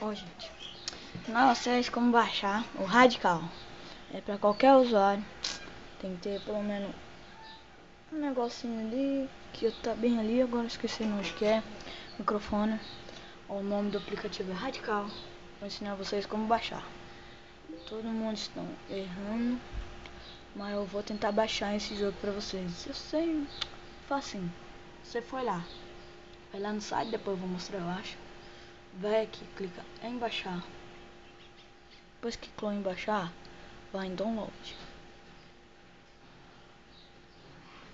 Ó, gente. Não vocês como baixar o Radical. É pra qualquer usuário. Tem que ter pelo menos um negocinho ali. Que tá bem ali, agora esqueci onde que é. Microfone. O nome do aplicativo é Radical. Vou ensinar vocês como baixar. Todo mundo está errando. Mas eu vou tentar baixar esse jogo pra vocês. Eu sei, facinho. Você foi lá. Vai lá no site, depois eu vou mostrar, eu acho. Vai aqui, clica em baixar. Depois que clicou em baixar, vai em download.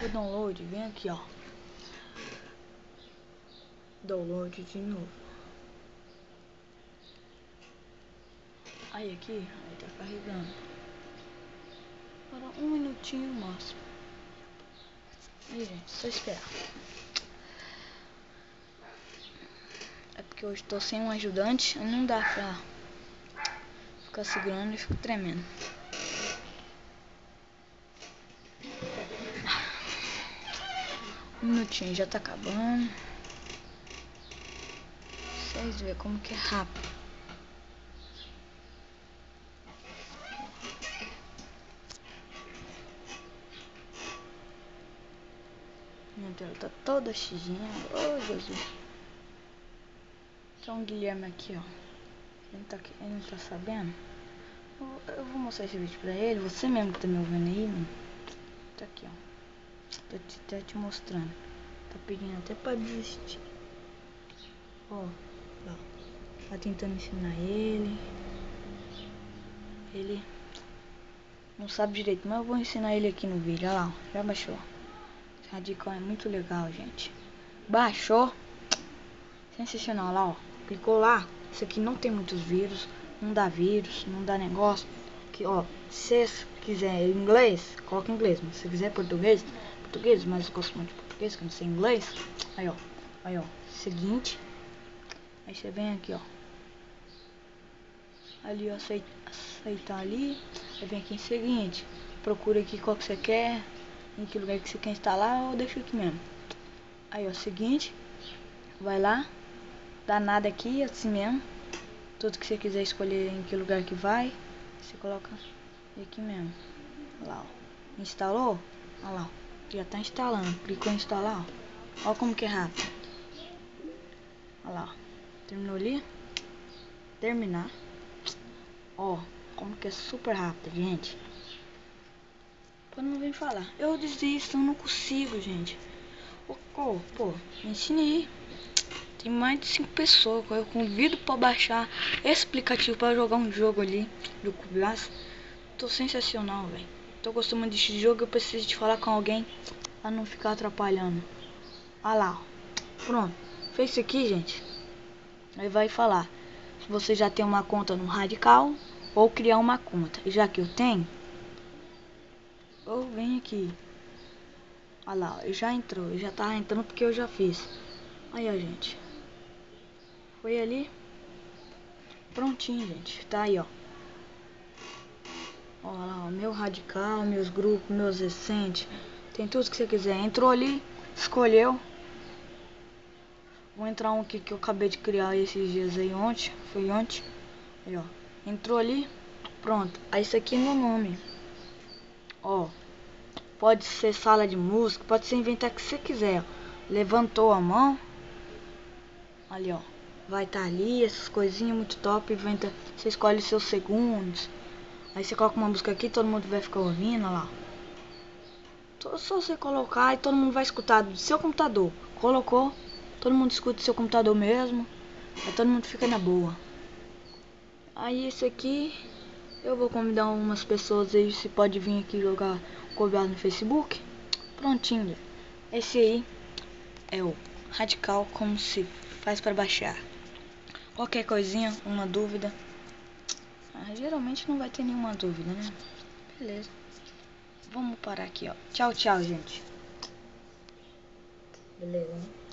O download, vem aqui, ó. Download de novo. Aí aqui, aí tá carregando. Para um minutinho máximo. Aí, gente, só esperar. É porque hoje tô sem um ajudante, não dá pra ficar segurando e fico tremendo. Um minutinho, já tá acabando. Vocês verem como que é rápido. Minha tela tá toda xizinha. Oh, Jesus. Então, Guilherme aqui, ó. Ele, tá aqui, ele não tá sabendo. Eu, eu, vou mostrar esse vídeo pra ele. Você mesmo que tá me ouvindo aí, mano. Tá aqui, ó. Tô te, até te mostrando. Tá pedindo até pra desistir. Ó, ó. Tá tentando ensinar ele. Ele não sabe direito, mas eu vou ensinar ele aqui no vídeo. Olha lá, ó. já baixou. Radical é muito legal, gente. Baixou. Sensacional lá, ó. Clicou lá. Isso aqui não tem muitos vírus. Não dá vírus, não dá negócio. Aqui, ó. Se você quiser inglês, coloca inglês. Mas se quiser português, português. Mas eu gosto muito de português, que eu não sei inglês. Aí, ó. Aí, ó. Seguinte. Aí você vem aqui, ó. Ali, ó. Aceitar, aceitar ali. Aí vem aqui em seguinte. Procura aqui qual que você quer em que lugar que você quer instalar ou deixa aqui mesmo. Aí, ó, seguinte, vai lá, dá nada aqui, assim mesmo. Tudo que você quiser escolher em que lugar que vai, você coloca aqui mesmo. Olha lá, ó. Instalou? Olha lá, ó. Já tá instalando. Clicou em instalar, ó. Olha como que é rápido. Olha lá, ó. Terminou ali. Terminar. Ó, como que é super rápido, gente. Quando não vem falar. Eu desisto, eu não consigo, gente. Pô, pô, pô me ensine. Tem mais de 5 pessoas. Eu convido pra baixar esse aplicativo pra jogar um jogo ali do Cublas. Tô sensacional, velho. Tô gostando desse jogo. Eu preciso de falar com alguém pra não ficar atrapalhando. Olha lá, ó. Pronto. Fez isso aqui, gente. Aí vai falar se você já tem uma conta no Radical ou criar uma conta. E já que eu tenho, ou vem aqui. Olha lá, já entrou. Já tá entrando porque eu já fiz. Aí, ó, gente. Foi ali. Prontinho, gente. Tá aí, ó. Olha lá, ó, meu radical, meus grupos, meus recentes. Tem tudo que você quiser. Entrou ali, escolheu. Vou entrar um aqui que eu acabei de criar esses dias aí ontem. Foi ontem. Aí, ó. Entrou ali. Pronto. Aí isso aqui é meu nome. Ó, pode ser sala de música, pode ser inventar o que você quiser. Ó. Levantou a mão, ali ó, vai estar tá ali, essas coisinhas muito top. Inventa, você escolhe seus segundos. Aí você coloca uma música aqui, todo mundo vai ficar ouvindo, lá. Só você colocar e todo mundo vai escutar do seu computador. Colocou, todo mundo escuta do seu computador mesmo. Aí todo mundo fica na boa. Aí esse aqui eu vou convidar umas pessoas aí, se pode vir aqui jogar cobrado no Facebook. Prontinho. Esse aí é o Radical como se faz para baixar. Qualquer coisinha, uma dúvida. Ah, geralmente não vai ter nenhuma dúvida, né? Beleza. Vamos parar aqui, ó. Tchau, tchau, gente. Beleza, né?